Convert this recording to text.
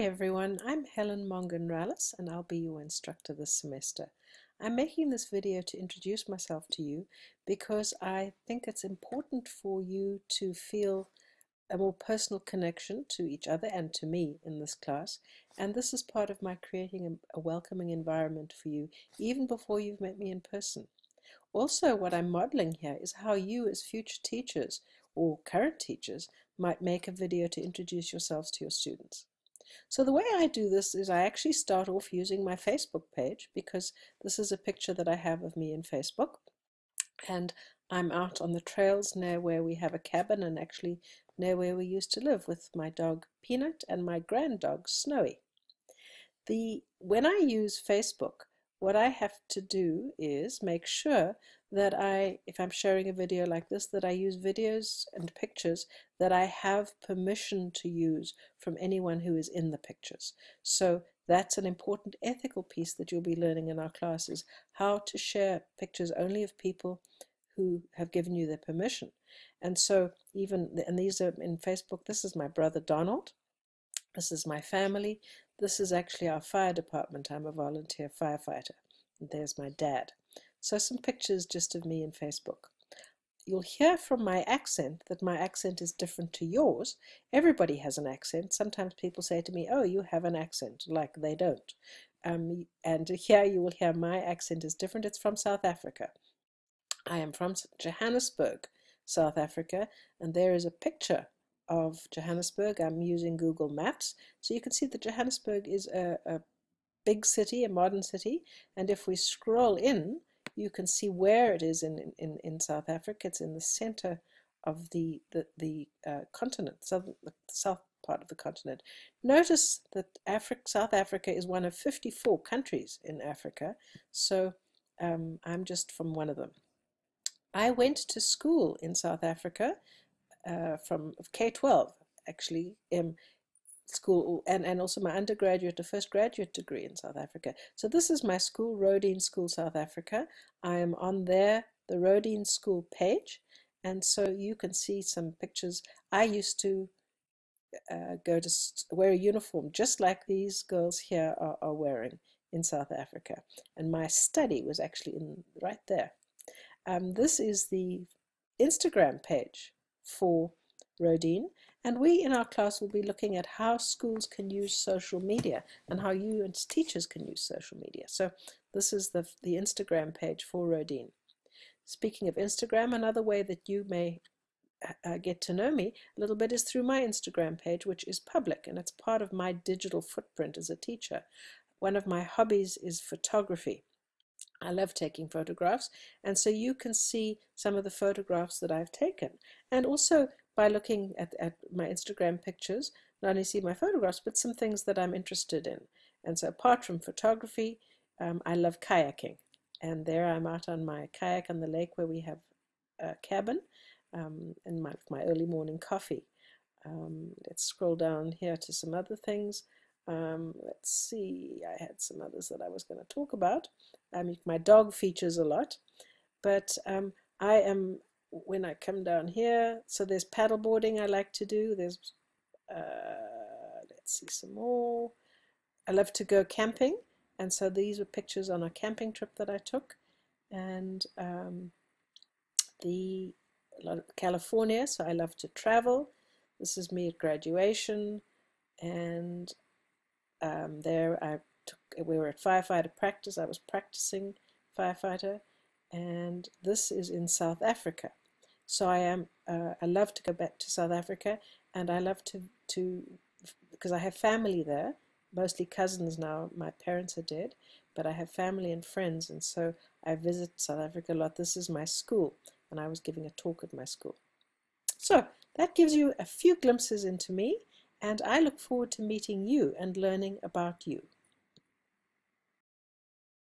Hi everyone, I'm Helen Mongan-Rallis and I'll be your instructor this semester. I'm making this video to introduce myself to you because I think it's important for you to feel a more personal connection to each other and to me in this class and this is part of my creating a, a welcoming environment for you even before you've met me in person. Also what I'm modeling here is how you as future teachers or current teachers might make a video to introduce yourselves to your students. So the way I do this is I actually start off using my Facebook page because this is a picture that I have of me in Facebook and I'm out on the trails near where we have a cabin and actually near where we used to live with my dog Peanut and my grand dog Snowy. The when I use Facebook what I have to do is make sure that I, if I'm sharing a video like this, that I use videos and pictures that I have permission to use from anyone who is in the pictures. So that's an important ethical piece that you'll be learning in our classes, how to share pictures only of people who have given you their permission. And so even, and these are in Facebook, this is my brother Donald, this is my family, this is actually our fire department. I'm a volunteer firefighter. And there's my dad. So some pictures just of me in Facebook. You'll hear from my accent that my accent is different to yours. Everybody has an accent. Sometimes people say to me, oh, you have an accent, like they don't. Um, and here you will hear my accent is different. It's from South Africa. I am from Johannesburg, South Africa, and there is a picture of Johannesburg. I'm using Google Maps. So you can see that Johannesburg is a, a big city, a modern city. And if we scroll in, you can see where it is in, in, in South Africa. It's in the center of the, the, the uh, continent, southern, the south part of the continent. Notice that Africa, South Africa is one of 54 countries in Africa, so um, I'm just from one of them. I went to school in South Africa uh, from K-12 actually um, school and, and also my undergraduate, the first graduate degree in South Africa. So this is my school, Roedean School South Africa. I am on there, the Roedean School page, and so you can see some pictures. I used to uh, go to wear a uniform just like these girls here are, are wearing in South Africa. And my study was actually in right there. Um, this is the Instagram page for Roedean and we in our class will be looking at how schools can use social media and how you as teachers can use social media. So this is the, the Instagram page for Roedean. Speaking of Instagram, another way that you may uh, get to know me a little bit is through my Instagram page, which is public, and it's part of my digital footprint as a teacher. One of my hobbies is photography. I love taking photographs, and so you can see some of the photographs that I've taken. And also, by looking at, at my Instagram pictures, not only see my photographs, but some things that I'm interested in. And so apart from photography, um, I love kayaking. And there I'm out on my kayak on the lake where we have a cabin um, and my, my early morning coffee. Um, let's scroll down here to some other things. Um, let's see, I had some others that I was going to talk about. I mean, my dog features a lot, but um, I am when I come down here, so there's paddleboarding I like to do. There's, uh, let's see some more. I love to go camping, and so these were pictures on a camping trip that I took, and um, the California. So I love to travel. This is me at graduation, and um, there I took. We were at firefighter practice. I was practicing firefighter, and this is in South Africa. So I am. Uh, I love to go back to South Africa, and I love to to because I have family there, mostly cousins now. My parents are dead, but I have family and friends, and so I visit South Africa a lot. This is my school, and I was giving a talk at my school. So that gives you a few glimpses into me, and I look forward to meeting you and learning about you.